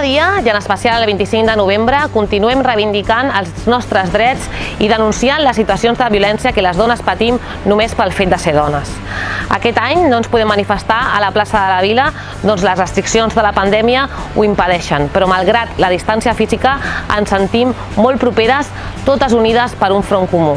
Dia, i en especial el 25 de novembre, continuem reivindicant els nostres drets i denunciant les situacions de violència que les dones patim només pel fet de ser dones. Aquest any no ens podem manifestar a la plaça de la Vila, doncs les restriccions de la pandèmia ho impedeixen, però malgrat la distància física ens sentim molt properes, totes unides per un front comú.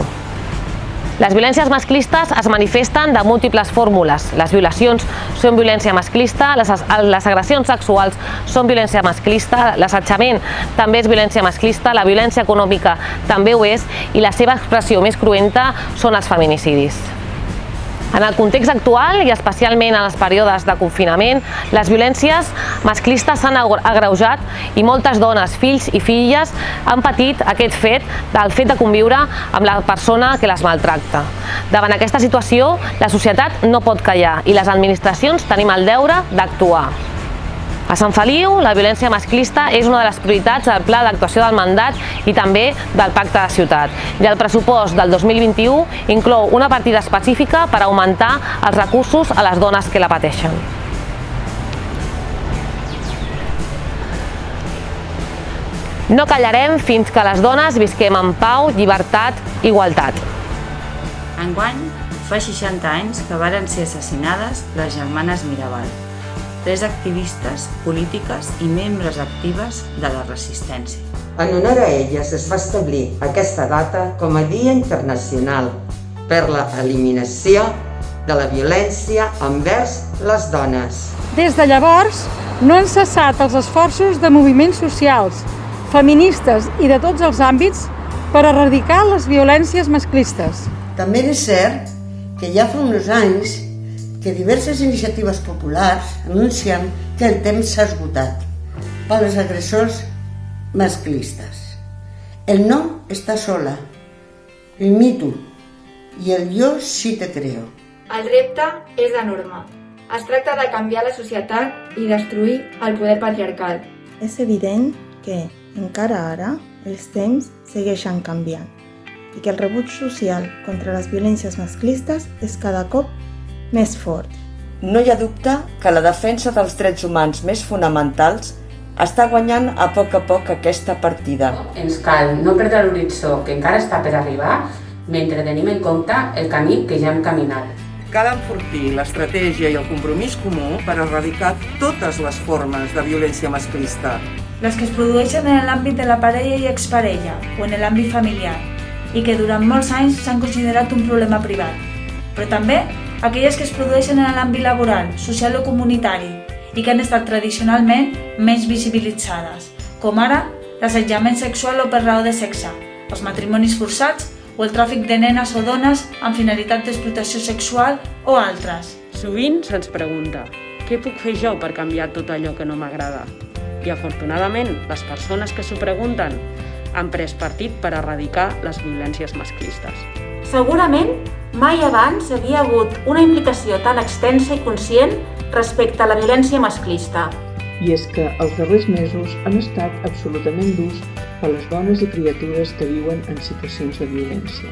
Les violències masclistes es manifesten de múltiples fórmules. Les violacions són violència masclista, les, les agressions sexuals són violència masclista, l'assetjament també és violència masclista, la violència econòmica també ho és i la seva expressió més cruenta són els feminicidis. En el context actual i especialment en els períodes de confinament, les violències masclistes s'han agreujat i moltes dones, fills i filles han patit aquest fet del fet de conviure amb la persona que les maltracta. Davant aquesta situació, la societat no pot callar i les administracions tenim el deure d'actuar. A Sant Feliu, la violència masclista és una de les prioritats del Pla d'actuació del mandat i també del Pacte de Ciutat. I el pressupost del 2021 inclou una partida específica per augmentar els recursos a les dones que la pateixen. No callarem fins que les dones visquem en pau, llibertat, igualtat. Enguany fa 60 anys que varen ser assassinades les germanes Mirabal tres activistes polítiques i membres actives de la resistència. En honor a elles es va establir aquesta data com a Dia Internacional per la eliminació de la violència envers les dones. Des de llavors, no han cessat els esforços de moviments socials, feministes i de tots els àmbits per erradicar les violències masclistes. També és cert que ja fa uns anys que diverses iniciatives populars anuncien que el temps s'ha esgotat per als agressors masclistes. El no està sola, el mito i el jo sí te creo. El repte és enorme. Es tracta de canviar la societat i destruir el poder patriarcal. És evident que, encara ara, els temps segueixen canviant i que el rebuig social contra les violències masclistes és cada cop més fort. No hi ha dubte que la defensa dels drets humans més fonamentals està guanyant a poc a poc aquesta partida. Ens cal no perdre l'horitzó que encara està per arribar mentre tenim en compte el camí que ja hem caminat. Cal enfortir l'estratègia i el compromís comú per erradicar totes les formes de violència masclista. Les que es produeixen en l'àmbit de la parella i exparella o en l'àmbit familiar i que durant molts anys s'han considerat un problema privat, però també aquelles que es produeixen en l'àmbit laboral, social o comunitari i que han estat tradicionalment més visibilitzades, com ara l'assetjament sexual o per raó de sexe, els matrimonis forçats o el tràfic de nenes o dones amb finalitat d'explotació sexual o altres. Sovint se'ns pregunta què puc fer jo per canviar tot allò que no m'agrada? I afortunadament, les persones que s'ho pregunten han pres partit per erradicar les violències masclistes. Segurament mai abans havia hagut una implicació tan extensa i conscient respecte a la violència masclista. I és que els darrers mesos han estat absolutament durs per les dones i criatures que viuen en situacions de violència,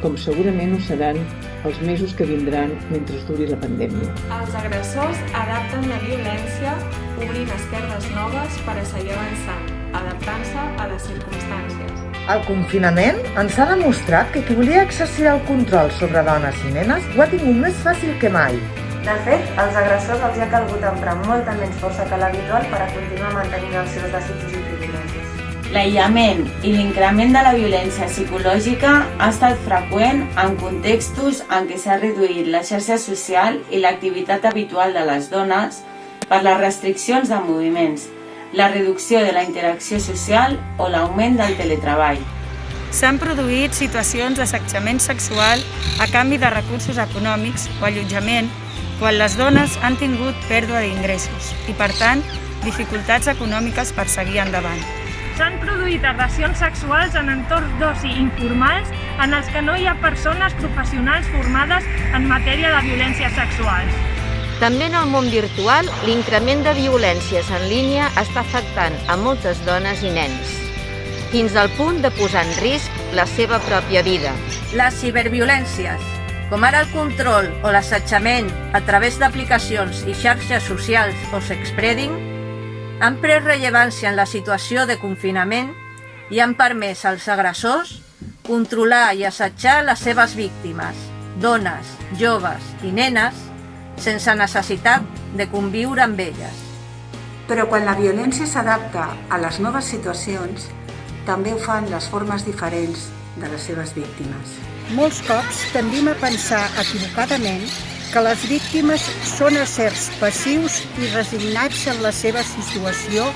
com segurament ho seran els mesos que vindran mentre duri la pandèmia. Els agressors adapten la violència obrint esquerdes noves per a seguir avançant, adaptant-se a les circumstàncies. El confinament ens ha demostrat que qui volia exercir el control sobre dones i nenes ho ha tingut més fàcil que mai. De fet, als agressors els ha calgut emprar molta menys força que l'habitual per a continuar mantenint els seus desitjos i privilegis. L'aïllament i l'increment de la violència psicològica ha estat freqüent en contextos en què s'ha reduït la xarxa social i l'activitat habitual de les dones per les restriccions de moviments, la reducció de la interacció social o l'augment del teletreball. S'han produït situacions d'assetjament sexual a canvi de recursos econòmics o allotjament quan les dones han tingut pèrdua d'ingressos i, per tant, dificultats econòmiques per seguir endavant. S'han produït agressions sexuals en entorns d'oci informals en els que no hi ha persones professionals formades en matèria de violències sexuals. També en el món virtual, l'increment de violències en línia està afectant a moltes dones i nens, fins al punt de posar en risc la seva pròpia vida. Les ciberviolències, com ara el control o l'assetjament a través d'aplicacions i xarxes socials o sexspreading, han pres rellevància en la situació de confinament i han permès als agressors controlar i assetjar les seves víctimes, dones, joves i nenes, sense necessitat de conviure amb elles. Però quan la violència s'adapta a les noves situacions, també ho fan les formes diferents de les seves víctimes. Molts cops tendim a pensar equivocadament que les víctimes són éssers passius i resignats en la seva situació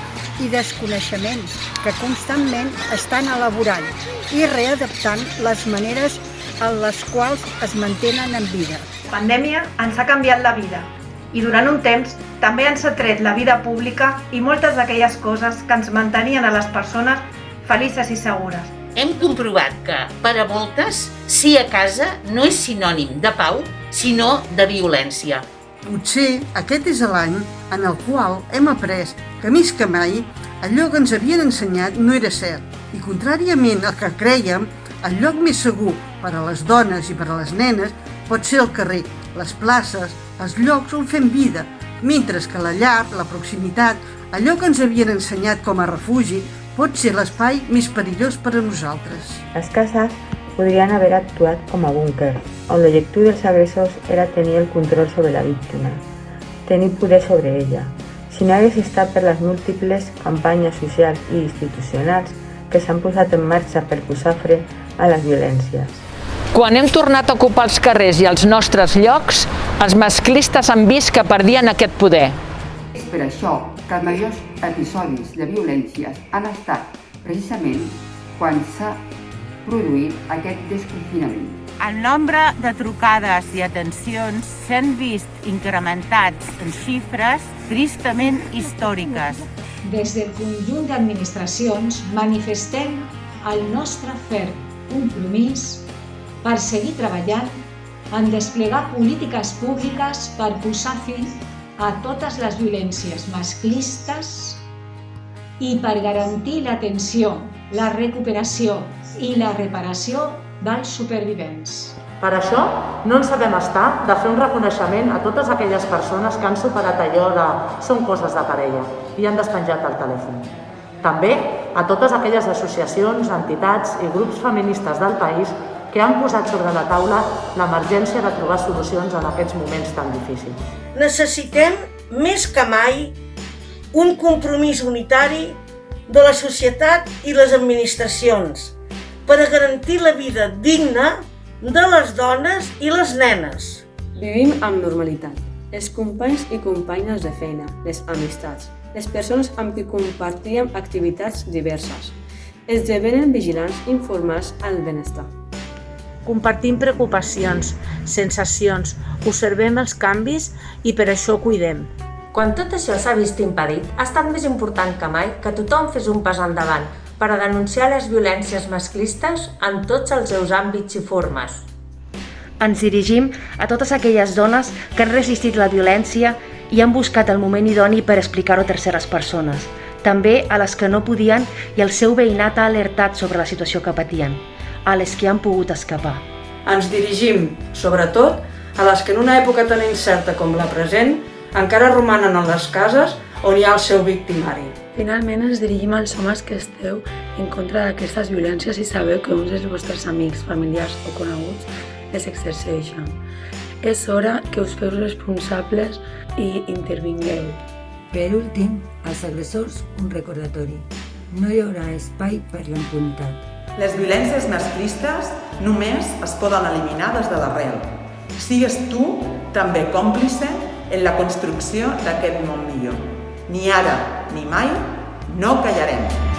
i desconeixement, que constantment estan elaborant i readaptant les maneres en les quals es mantenen en vida. La pandèmia ens ha canviat la vida i durant un temps també ens ha tret la vida pública i moltes d'aquelles coses que ens mantenien a les persones felices i segures. Hem comprovat que, per a moltes, sí a casa no és sinònim de pau, sinó de violència. Potser aquest és l'any en el qual hem après que més que mai allò que ens havien ensenyat no era cert i contràriament al que creiem, el lloc més segur per a les dones i per a les nenes pot ser el carrer, les places, els llocs on fem vida, mentre que la llar, la proximitat, allò que ens havien ensenyat com a refugi, pot ser l'espai més perillós per a nosaltres. Les cases podrien haver actuat com a búnquer, on l'objectiu dels agressors era tenir el control sobre la víctima, tenir poder sobre ella. Si no hagués estat per les múltiples campanyes socials i institucionals que s'han posat en marxa per posar fre a les violències. Quan hem tornat a ocupar els carrers i els nostres llocs, els masclistes han vist que perdien aquest poder. És per això que els majors episodis de violències han estat precisament quan s'ha produït aquest desconfinament. El nombre de trucades i atencions s'han vist incrementats en xifres tristament històriques. Des del conjunt d'administracions manifestem el nostre ferm compromís per seguir treballant en desplegar polítiques públiques per posar fi a totes les violències masclistes i per garantir l'atenció, la recuperació i la reparació dels supervivents. Per això no ens sabem estar de fer un reconeixement a totes aquelles persones que han superat allò de són coses de parella i han despenjat el telèfon. També a totes aquelles associacions, entitats i grups feministes del país que han posat sobre la taula l'emergència de trobar solucions en aquests moments tan difícils. Necessitem, més que mai, un compromís unitari de la societat i les administracions per a garantir la vida digna de les dones i les nenes. Vivim amb normalitat. Els companys i companyes de feina, les amistats, les persones amb qui compartíem activitats diverses, esdevenen vigilants informats al benestar. Compartim preocupacions, sensacions, observem els canvis i per això cuidem. Quan tot això s'ha vist impedit, ha estat més important que mai que tothom fes un pas endavant per a denunciar les violències masclistes en tots els seus àmbits i formes. Ens dirigim a totes aquelles dones que han resistit la violència i han buscat el moment idoni per explicar-ho a terceres persones. També a les que no podien i el seu veïnat ha alertat sobre la situació que patien, a les que han pogut escapar. Ens dirigim, sobretot, a les que en una època tan incerta com la present encara romanen a les cases on hi ha el seu victimari. Finalment ens dirigim als homes que esteu en contra d'aquestes violències i sabeu que uns dels vostres amics, familiars o coneguts les exerceixen. És hora que us feu responsables i intervingueu. Per últim, als agressors un recordatori. No hi haurà espai per l'impunitat. Les violències masclistes només es poden eliminar des de l'arrel. Sigues tu també còmplice en la construcció d'aquest món millor. Ni ara ni mai no callarem.